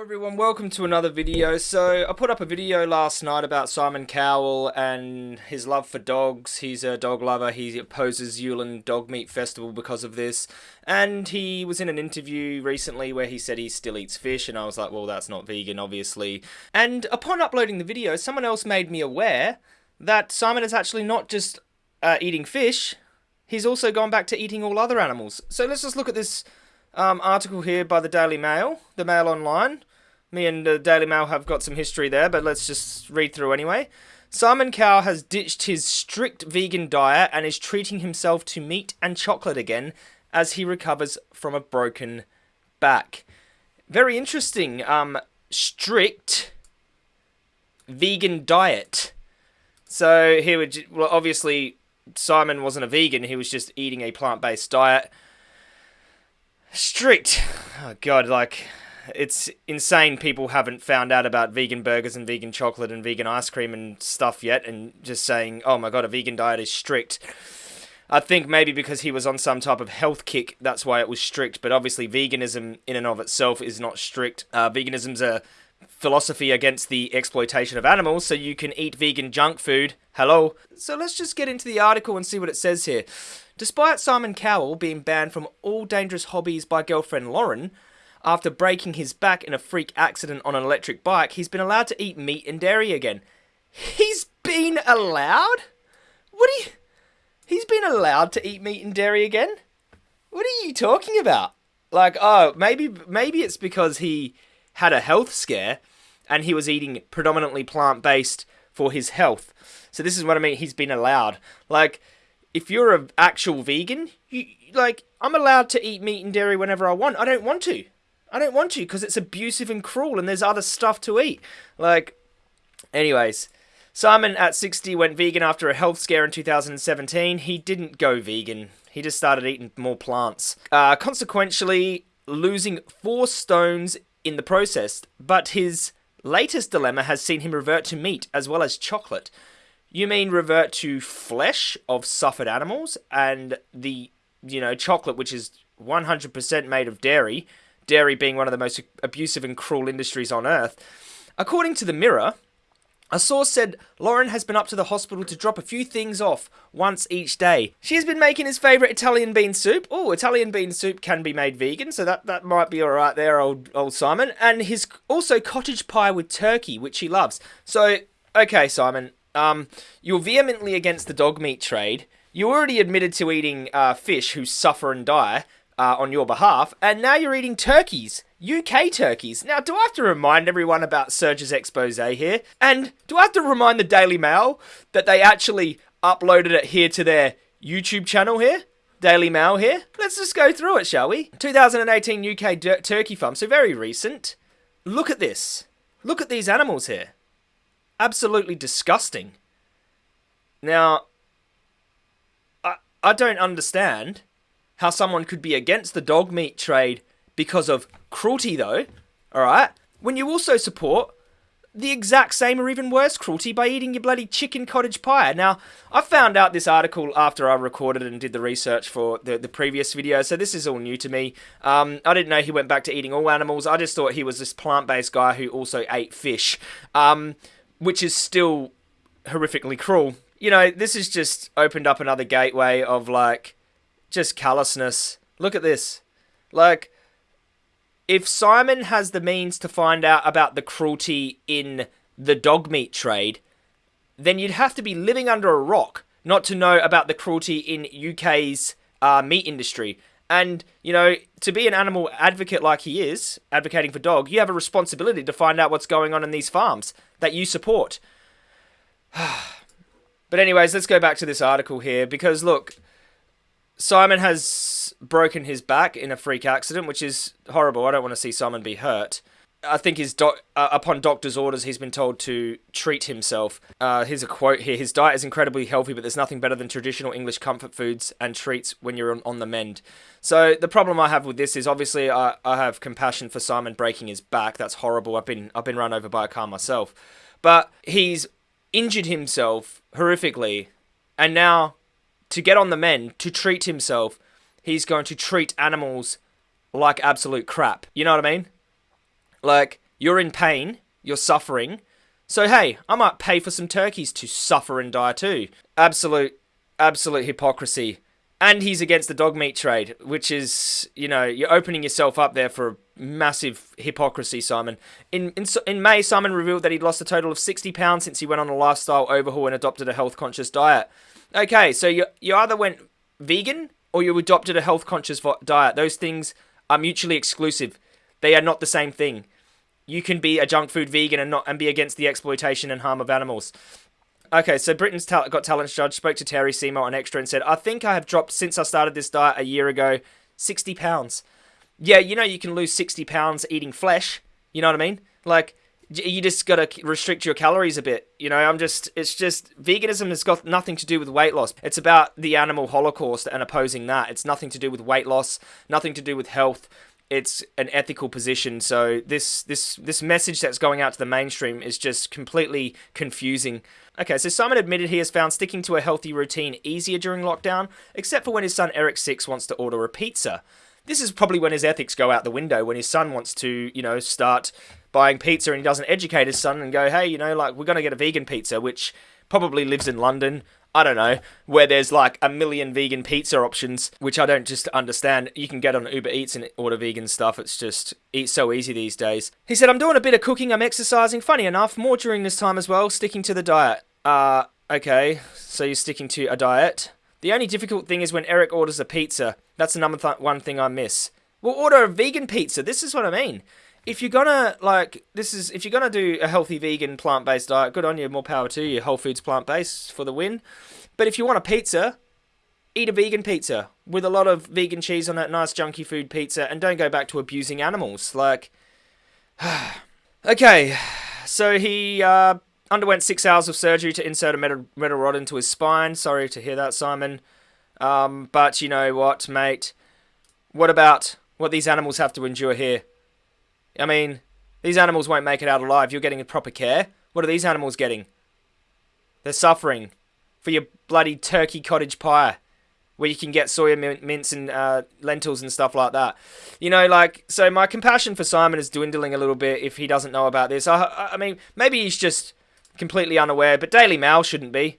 Hello everyone, welcome to another video. So I put up a video last night about Simon Cowell and his love for dogs. He's a dog lover. He opposes Yulin Dog Meat Festival because of this. And he was in an interview recently where he said he still eats fish and I was like, well that's not vegan obviously. And upon uploading the video, someone else made me aware that Simon is actually not just uh, eating fish, he's also gone back to eating all other animals. So let's just look at this um, article here by the Daily Mail, the Mail Online. Me and the Daily Mail have got some history there, but let's just read through anyway. Simon Cowell has ditched his strict vegan diet and is treating himself to meat and chocolate again as he recovers from a broken back. Very interesting. Um, strict vegan diet. So he would well, obviously Simon wasn't a vegan; he was just eating a plant-based diet strict. Oh god, like it's insane people haven't found out about vegan burgers and vegan chocolate and vegan ice cream and stuff yet and just saying, "Oh my god, a vegan diet is strict." I think maybe because he was on some type of health kick, that's why it was strict. But obviously, veganism in and of itself is not strict. Uh, veganism's a philosophy against the exploitation of animals, so you can eat vegan junk food. Hello. So let's just get into the article and see what it says here. Despite Simon Cowell being banned from all dangerous hobbies by girlfriend Lauren, after breaking his back in a freak accident on an electric bike, he's been allowed to eat meat and dairy again. He's been allowed? What are you... He's been allowed to eat meat and dairy again? What are you talking about? Like, oh, maybe maybe it's because he had a health scare and he was eating predominantly plant-based for his health. So this is what I mean, he's been allowed. Like, if you're an actual vegan, you like I'm allowed to eat meat and dairy whenever I want. I don't want to. I don't want you because it's abusive and cruel and there's other stuff to eat. Like anyways, Simon at 60 went vegan after a health scare in 2017. He didn't go vegan. He just started eating more plants. Uh, consequently, losing 4 stones in the process, but his latest dilemma has seen him revert to meat as well as chocolate. You mean revert to flesh of suffered animals and the, you know, chocolate, which is 100% made of dairy, dairy being one of the most abusive and cruel industries on earth. According to the Mirror, a source said Lauren has been up to the hospital to drop a few things off once each day. She has been making his favourite Italian bean soup. Oh, Italian bean soup can be made vegan, so that, that might be alright there, old old Simon. And his also cottage pie with turkey, which he loves. So, okay, Simon, um, you're vehemently against the dog meat trade. You already admitted to eating uh, fish who suffer and die uh, on your behalf, and now you're eating turkeys. UK turkeys. Now, do I have to remind everyone about Surge's expose here? And do I have to remind the Daily Mail that they actually uploaded it here to their YouTube channel here? Daily Mail here? Let's just go through it, shall we? 2018 UK turkey farm, so very recent. Look at this. Look at these animals here absolutely disgusting. Now, I, I don't understand how someone could be against the dog meat trade because of cruelty, though, alright? When you also support the exact same or even worse cruelty by eating your bloody chicken cottage pie. Now, I found out this article after I recorded and did the research for the, the previous video, so this is all new to me. Um, I didn't know he went back to eating all animals. I just thought he was this plant-based guy who also ate fish. Um, which is still horrifically cruel. You know, this has just opened up another gateway of like just callousness. Look at this. Like, if Simon has the means to find out about the cruelty in the dog meat trade, then you'd have to be living under a rock not to know about the cruelty in UK's uh, meat industry. And, you know, to be an animal advocate like he is, advocating for dog, you have a responsibility to find out what's going on in these farms that you support. but anyways, let's go back to this article here because look, Simon has broken his back in a freak accident, which is horrible. I don't want to see Simon be hurt. I think his doc- uh, upon doctor's orders, he's been told to treat himself. Uh, here's a quote here: "His diet is incredibly healthy, but there's nothing better than traditional English comfort foods and treats when you're on, on the mend." So the problem I have with this is obviously I, I have compassion for Simon breaking his back. That's horrible. I've been I've been run over by a car myself, but he's injured himself horrifically, and now to get on the men, to treat himself, he's going to treat animals like absolute crap. You know what I mean? Like, You're in pain. You're suffering. So hey, I might pay for some turkeys to suffer and die too. Absolute, absolute hypocrisy. And he's against the dog meat trade, which is, you know, you're opening yourself up there for a massive hypocrisy, Simon. In, in in May, Simon revealed that he'd lost a total of 60 pounds since he went on a lifestyle overhaul and adopted a health conscious diet. Okay, so you you either went vegan or you adopted a health conscious diet. Those things are mutually exclusive. They are not the same thing. You can be a junk food vegan and not and be against the exploitation and harm of animals. Okay, so Britain's Got Talent judge spoke to Terri Seymour on Extra and said, I think I have dropped since I started this diet a year ago 60 pounds. Yeah, you know you can lose 60 pounds eating flesh. You know what I mean? Like, you just got to restrict your calories a bit. You know, I'm just, it's just, veganism has got nothing to do with weight loss. It's about the animal holocaust and opposing that. It's nothing to do with weight loss, nothing to do with health. It's an ethical position. So this, this, this message that's going out to the mainstream is just completely confusing. Okay, so Simon admitted he has found sticking to a healthy routine easier during lockdown, except for when his son Eric Six wants to order a pizza. This is probably when his ethics go out the window, when his son wants to, you know, start buying pizza and he doesn't educate his son and go, hey, you know, like, we're going to get a vegan pizza, which probably lives in London. I don't know, where there's like a million vegan pizza options, which I don't just understand. You can get on Uber Eats and order vegan stuff. It's just eat so easy these days. He said, I'm doing a bit of cooking, I'm exercising. Funny enough, more during this time as well, sticking to the diet. Uh, okay, so you're sticking to a diet. The only difficult thing is when Eric orders a pizza. That's the number th- one thing I miss. We'll order a vegan pizza. This is what I mean. If you're gonna like, this is if you're gonna do a healthy vegan plant-based diet, good on you. More power to you. Whole Foods plant-based for the win. But if you want a pizza, eat a vegan pizza with a lot of vegan cheese on it, nice junky food pizza, and don't go back to abusing animals. Like, okay, so he uh, underwent six hours of surgery to insert a metal, metal rod into his spine. Sorry to hear that, Simon. Um, but you know what, mate? What about what these animals have to endure here? I mean, these animals won't make it out alive. You're getting a proper care. What are these animals getting? They're suffering for your bloody turkey cottage pie, where you can get soya mince and uh, lentils and stuff like that. You know, like, so my compassion for Simon is dwindling a little bit if he doesn't know about this. I, I mean, maybe he's just completely unaware, but Daily Mail shouldn't be.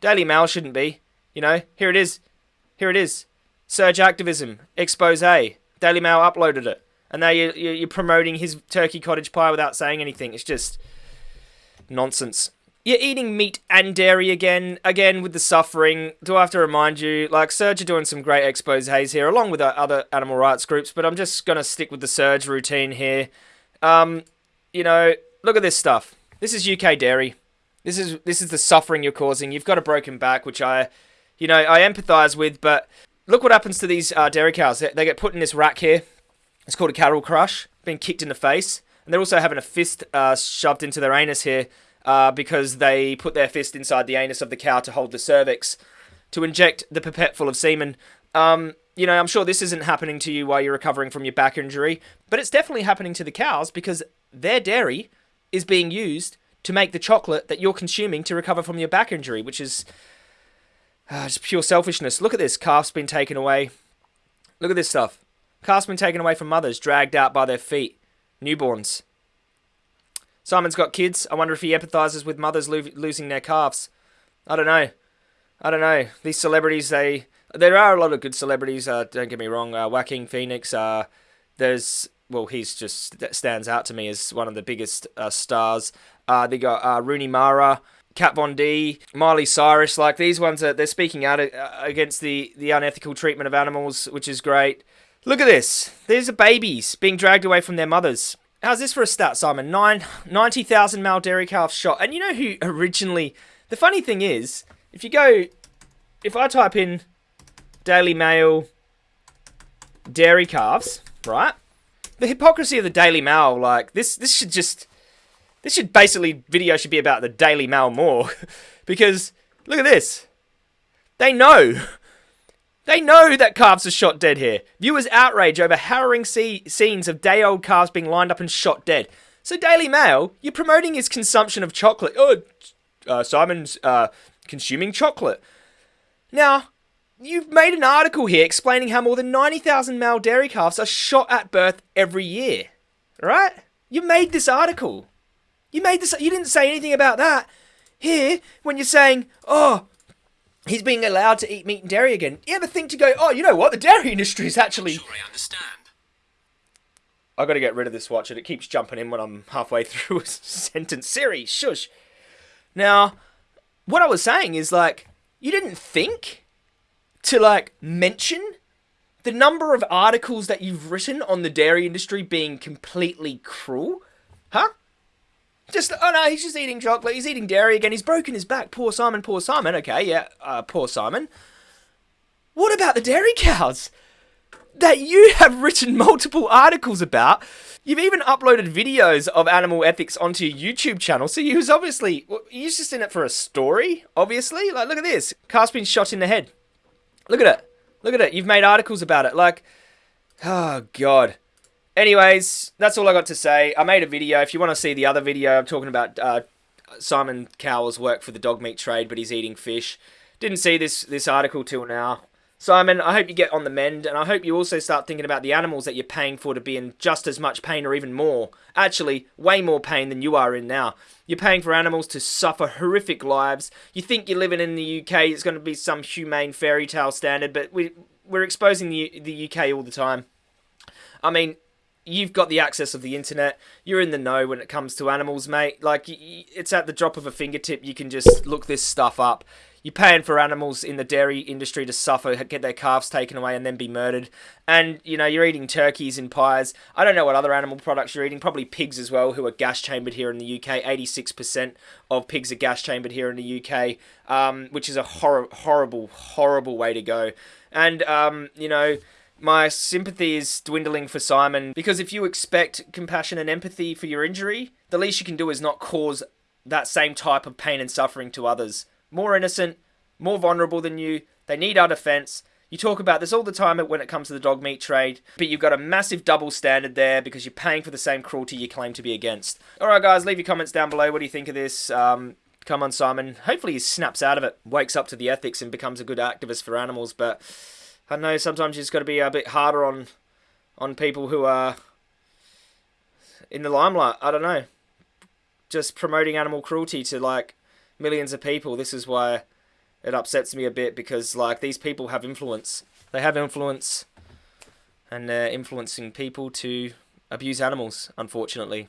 Daily Mail shouldn't be. You know, here it is. Here it is. Surge activism, expose. Daily Mail uploaded it. And now you're, you're promoting his turkey cottage pie without saying anything. It's just nonsense. You're eating meat and dairy again, again with the suffering. Do I have to remind you? Like, Surge are doing some great exposes here, along with other animal rights groups, but I'm just going to stick with the Surge routine here. Um, you know, look at this stuff. This is UK dairy. This is this is the suffering you're causing. You've got a broken back, which I, you know, I empathise with. But look what happens to these uh, dairy cows. They, they, get put in this rack here. It's called a cattle crush. Being kicked in the face, and they're also having a fist uh, shoved into their anus here uh, because they put their fist inside the anus of the cow to hold the cervix to inject the pipette full of semen. Um, you know, I'm sure this isn't happening to you while you're recovering from your back injury, but it's definitely happening to the cows because their dairy is being used to make the chocolate that you're consuming to recover from your back injury, which is uh, just pure selfishness. Look at this. Calf's been taken away. Look at this stuff. Calf's been taken away from mothers, dragged out by their feet. Newborns. Simon's got kids. I wonder if he empathizes with mothers lo- losing their calves. I don't know. I don't know. These celebrities, they there are a lot of good celebrities. Uh, don't get me wrong. Uh, Phoenix. Uh, there's well, he's just stands out to me as one of the biggest uh, stars. Uh, they got uh, Rooney Mara, Kat Von D, Miley Cyrus. Like these ones, are, they're speaking out uh, against the the unethical treatment of animals, which is great. Look at this. These are babies being dragged away from their mothers. How's this for a stat, Simon? Nine, 90,000 male dairy calves shot. And you know who originally... The funny thing is, if you go... If I type in Daily Mail dairy calves, right? the hypocrisy of the Daily Mail, like this, this should just, this should basically video should be about the Daily Mail more, because look at this, they know, they know that calves are shot dead here. Viewers outrage over harrowing see- scenes of day-old calves being lined up and shot dead. So Daily Mail, you're promoting his consumption of chocolate. Oh, uh, Simon's uh, consuming chocolate. Now, You've made an article here explaining how more than 90,000 male dairy calves are shot at birth every year. Right? You made this article. You made this. You didn't say anything about that. Here, when you're saying, oh, he's being allowed to eat meat and dairy again, you ever think to go, oh, you know what? The dairy industry is actually. Sure, I understand. I got to get rid of this watch, and it keeps jumping in when I'm halfway through a sentence. Siri, shush. Now, what I was saying is like, you didn't think to like mention the number of articles that you've written on the dairy industry being completely cruel, huh? Just oh no, he's just eating chocolate. He's eating dairy again. He's broken his back. Poor Simon. Poor Simon. Okay, yeah, uh, poor Simon. What about the dairy cows that you have written multiple articles about? You've even uploaded videos of animal ethics onto your YouTube channel. So you was obviously he's just in it for a story. Obviously, like look at this. Calf's been shot in the head. Look at it. Look at it. You've made articles about it. Like, oh god. Anyways, that's all I got to say. I made a video. If you want to see the other video, I'm talking about uh, Simon Cowell's work for the dog meat trade, but he's eating fish. Didn't see this this article till now. Simon, I hope you get on the mend, and I hope you also start thinking about the animals that you're paying for to be in just as much pain or even more. Actually, way more pain than you are in now. You're paying for animals to suffer horrific lives. You think you're living in the UK, it's going to be some humane fairy tale standard, but we, we're exposing the, the UK all the time. I mean, you've got the access of the internet. You're in the know when it comes to animals, mate. Like it's at the drop of a fingertip. You can just look this stuff up. You're paying for animals in the dairy industry to suffer, get their calves taken away, and then be murdered. And you know you're eating turkeys in pies. I don't know what other animal products you're eating. Probably pigs as well, who are gas chambered here in the UK. 86% of pigs are gas chambered here in the UK, um, which is a hor- horrible, horrible way to go. And um, you know my sympathy is dwindling for Simon because if you expect compassion and empathy for your injury, the least you can do is not cause that same type of pain and suffering to others. More innocent, more vulnerable than you, they need our defense. You talk about this all the time when it comes to the dog meat trade, but you've got a massive double standard there because you're paying for the same cruelty you claim to be against. Alright, guys, leave your comments down below. What do you think of this? Um, come on, Simon. Hopefully, he snaps out of it, wakes up to the ethics, and becomes a good activist for animals, but. I know sometimes just got to be a bit harder on on people who are in the limelight. I don't know. Just promoting animal cruelty to like millions of people. This is why it upsets me a bit because like these people have influence. They have influence and they're influencing people to abuse animals, unfortunately.